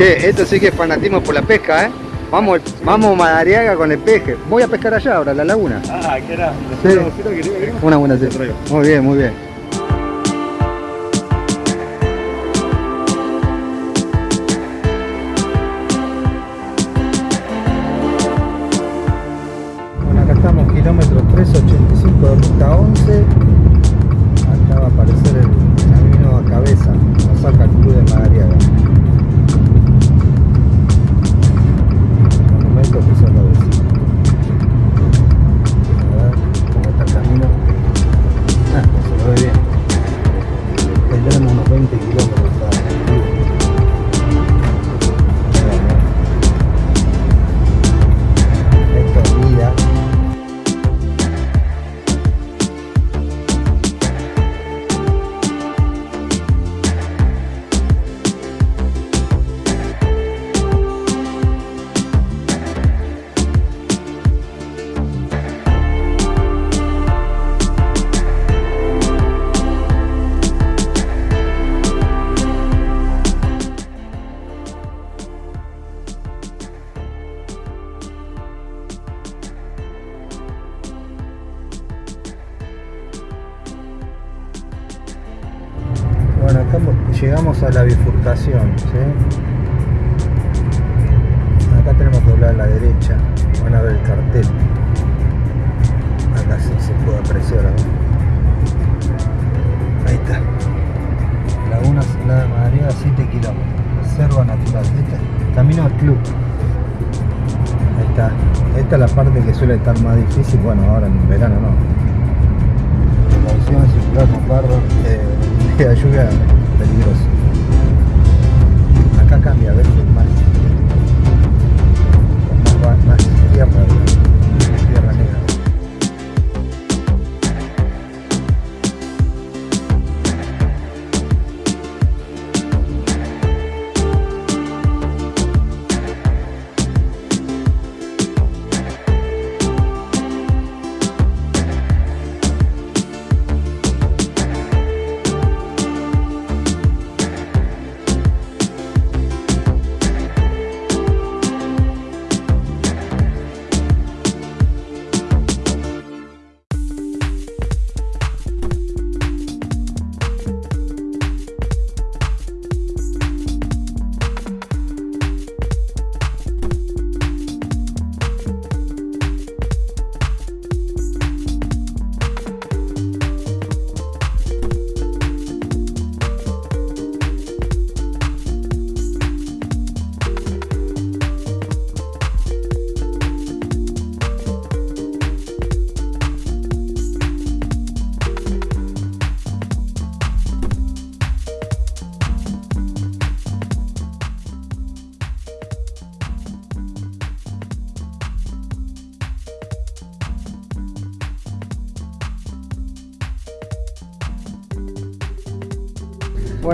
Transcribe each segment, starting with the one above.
Che, esto sí que es fanatismo por la pesca, ¿eh? Vamos, vamos Madariaga con el peje. Voy a pescar allá ahora, a la laguna. Ah, ¿qué era? Sí. Una buena sí. Muy bien, muy bien. Bueno, acá mo- llegamos a la bifurcación, ¿sí? Acá tenemos que doblar a la derecha, van a ver el cartel. Acá sí se puede apreciar. Ahí está. Laguna Salada de Madariaga, 7 kilómetros. Reserva natural. Este es camino al club. Ahí está. Esta es la parte que suele estar más difícil. Bueno, ahora en verano no. Precaución, circular con eh, la lluvia peligroso. Acá cambia a veces más, más, más tierra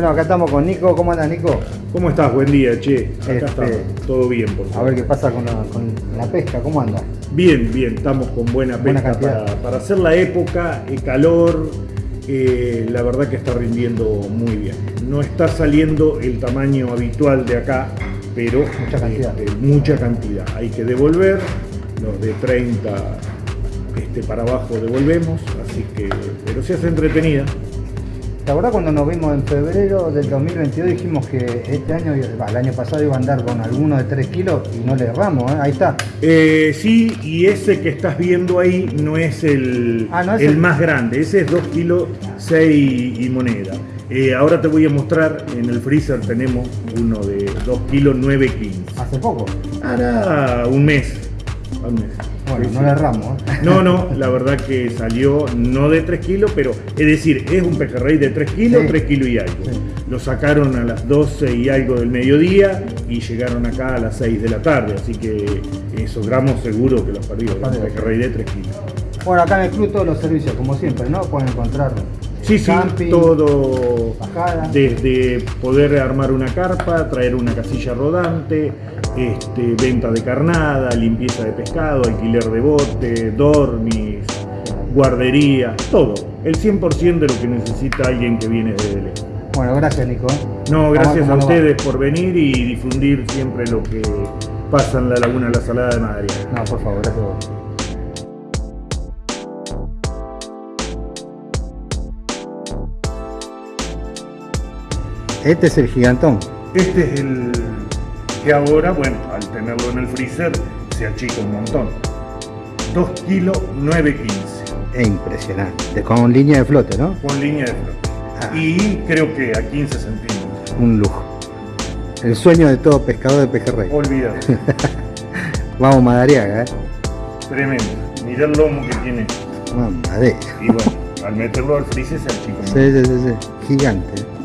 Bueno, acá estamos con Nico. ¿Cómo andas, Nico? ¿Cómo estás? Buen día, che. Acá Este- estamos. Todo bien, por A favor. ver qué pasa con la, con la pesca. ¿Cómo anda? Bien, bien. Estamos con buena Buena pesca para hacer la época, el calor. eh, la verdad que está rindiendo muy bien. No está saliendo el tamaño habitual de acá, pero Mucha cantidad. este, mucha cantidad. Hay que devolver. Los de 30 este, para abajo devolvemos, así que, pero se hace entretenida. ¿Te acordás cuando nos vimos en febrero del 2022? Dijimos que este año, el año pasado iba a andar con alguno de 3 kilos y no le erramos, ¿eh? Ahí está. Eh, sí, y ese que estás viendo ahí no es el, Ah, no es el el- más grande, ese es 2 kilos 6 y moneda. Eh, ahora te voy a mostrar, en el freezer tenemos uno de 2 kilos 9 15. Hace poco. Hará un mes. Bueno, no sí. le erramos, ¿eh? No, no, la verdad que salió no de 3 kilos, pero es decir, es un pejerrey de 3 kilos, Sí. 3 kilos y algo. Sí. Lo sacaron a las 12 y algo del mediodía y llegaron acá a las 6 de la tarde, así que esos gramos seguro que los un Perdido. pejerrey de 3 kilos. Bueno, acá en el club todos los servicios, como siempre, ¿no? Pueden encontrar Sí, sí, camping, todo bajada. desde poder armar una carpa, traer una casilla rodante, este, venta de carnada, limpieza de pescado, alquiler de bote, dormis, guardería, todo. El 100% de lo que necesita alguien que viene de Belén. Bueno, gracias Nico. No, gracias a ustedes por venir y difundir siempre lo que pasa en la laguna La Salada de Madariaga. No, por favor, gracias a vos. Este es el gigantón. Este es el que ahora, bueno, al tenerlo en el freezer, se achica un montón. 2 kilos 915 Es impresionante. Con línea de flote, ¿no? con línea de flote. Ah. Y creo que a 15 centímetros. Un lujo. El sueño de todo pescador de pejerrey. Olvidado. Vamos Madariaga, ¿eh? Tremendo. Mirá el lomo que tiene. Mamadera. Y bueno, al meterlo al freezer se achica. Sí, sí, sí, sí. Gigante.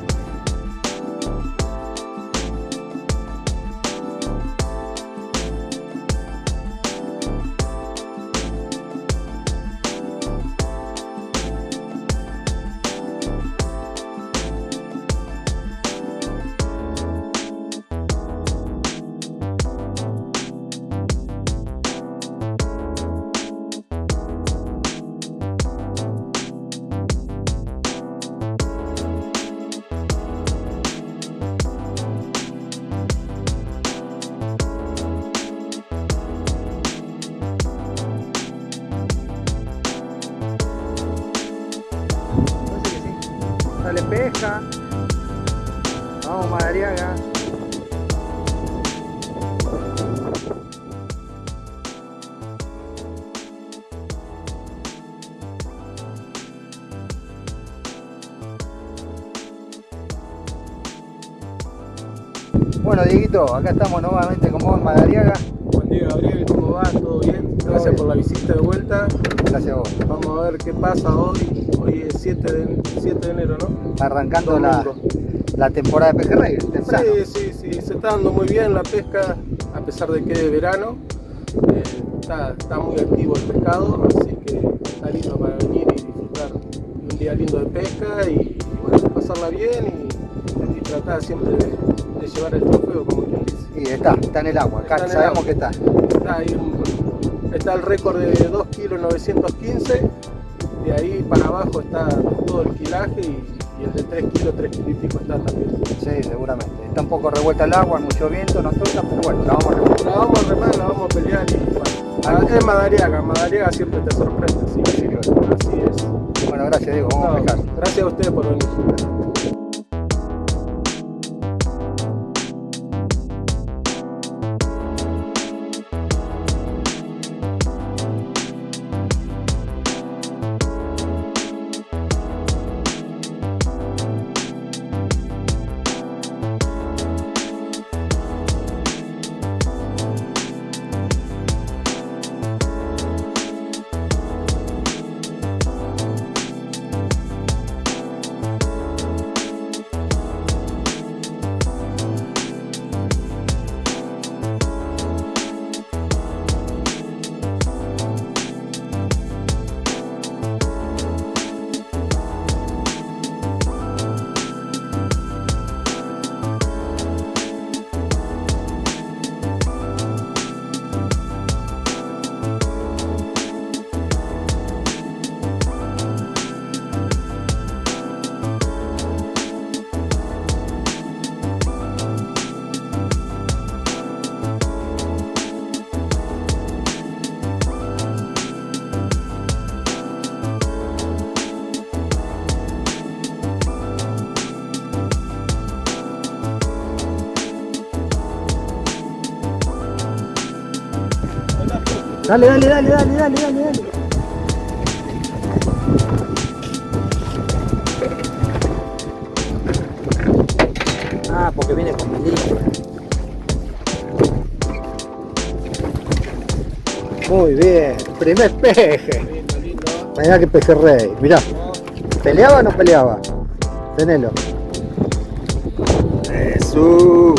Dieguito, acá estamos nuevamente con vos en Madariaga. Buen día Gabriel, ¿cómo va? ¿Todo bien? Gracias bien. por la visita de vuelta. Gracias a vos. Vamos a ver qué pasa hoy. Hoy es 7 de, 7 de enero, ¿no? Arrancando la, la temporada de pejerrey, temprano. Sí, sí, sí, se está dando muy bien la pesca a pesar de que es verano. Eh, está, está muy activo el pescado, así que está lindo para venir y disfrutar un día lindo de pesca y, bueno, pasarla bien y, y tratar siempre de llevar el trofeo, como quien dice. Y está, está en el agua, acá sabemos que está. Está, ahí un- está el récord de 2 kilos 915, de ahí para abajo está todo el kilaje y, y el de 3 kilos, 3 kilos y pico está también. Sí, seguramente. Está un poco revuelta el agua, mucho viento, nos toca, pero bueno, la vamos a revolver. La vamos a remar, la vamos a pelear y bueno. Es Madariaga, Madariaga siempre te sorprende, así que Sí, así es. Bueno, gracias Diego, vamos a No, pescar. gracias a ustedes por venir. Dale, dale, dale, dale, dale, dale, dale. Ah, porque viene con milímetro. Muy bien, primer peje. Mirá que pejerrey, mirá. ¿Peleaba o no peleaba? Tenelo. Eso.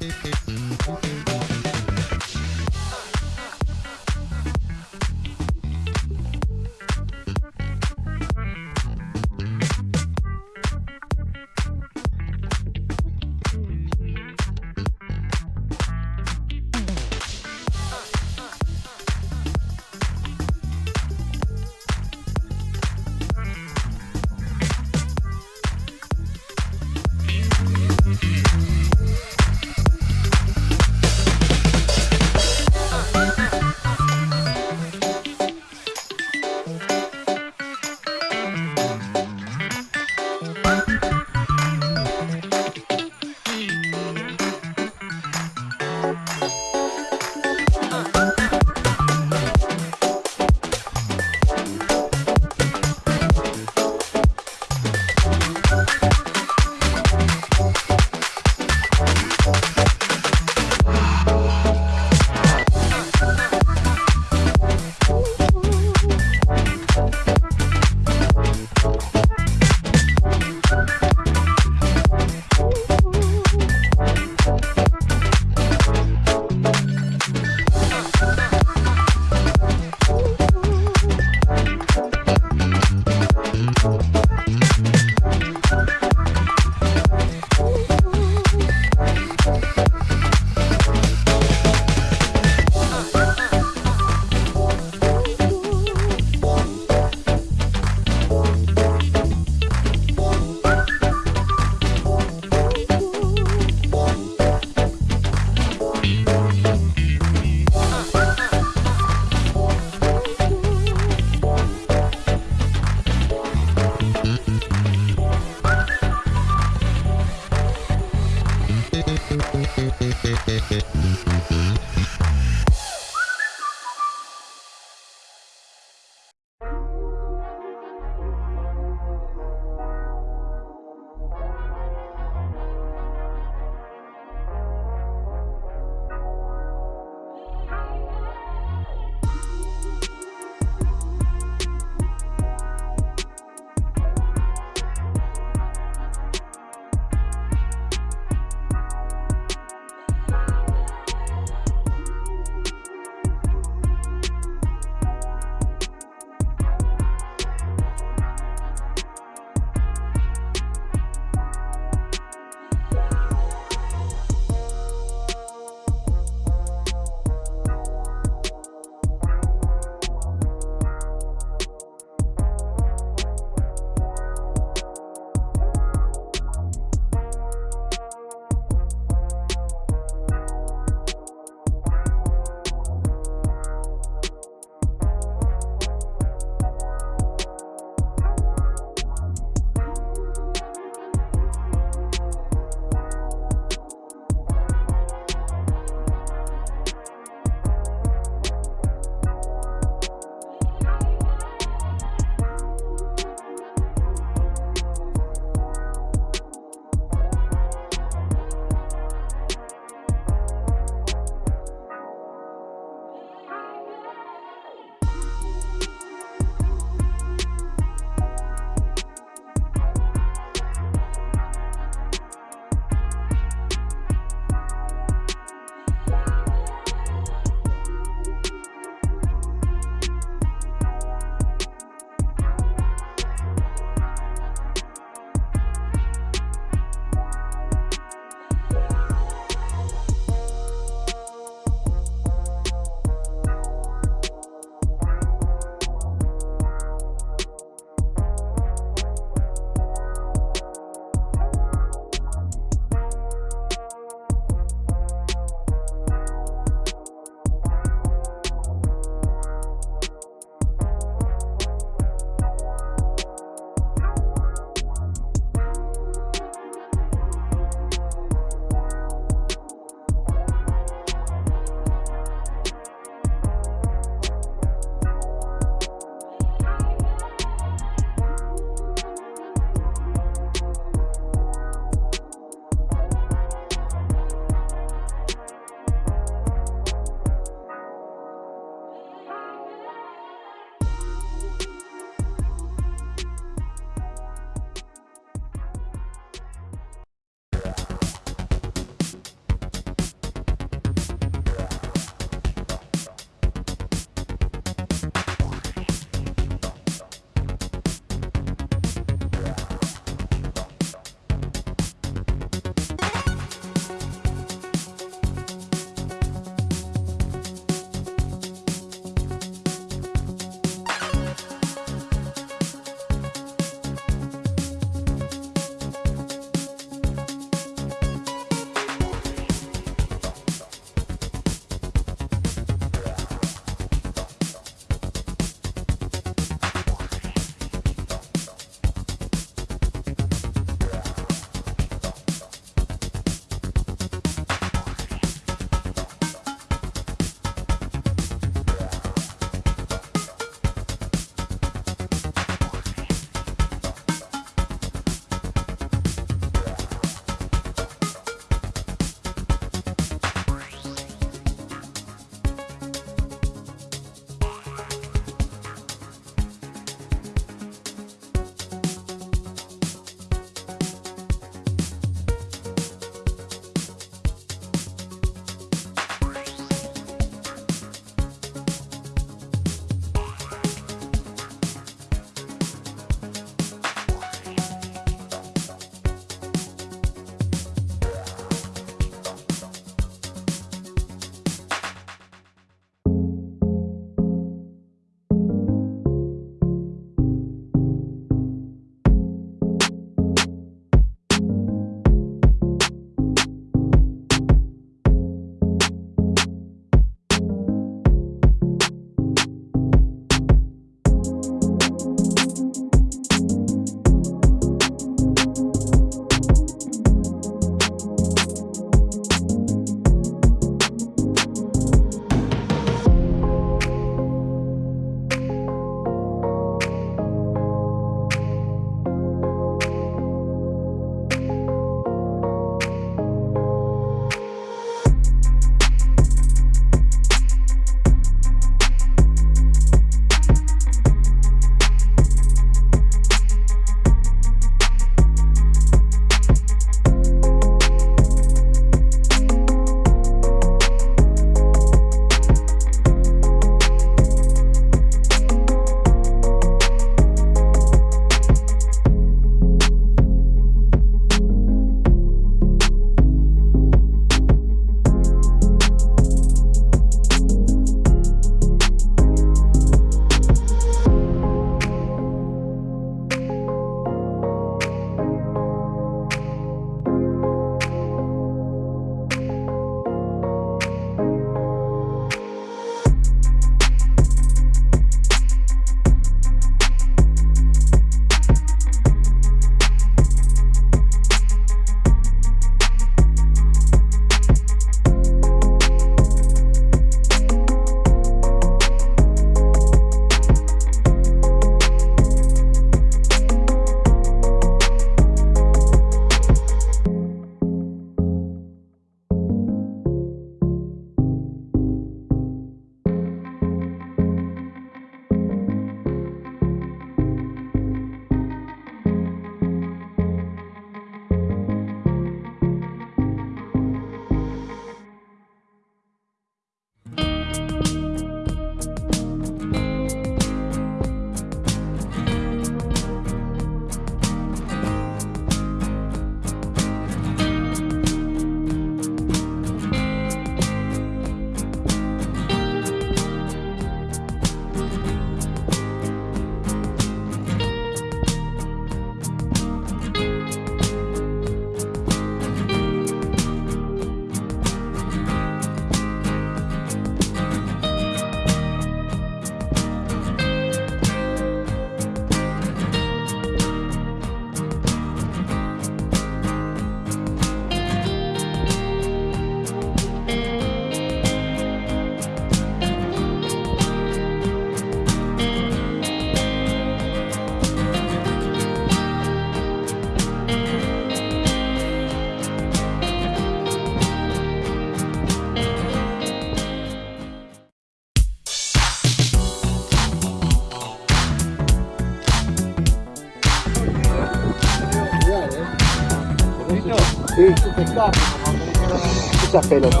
Esas pelotas.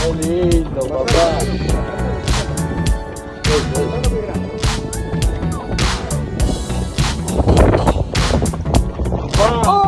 Qué lindo, papá. Abrazo,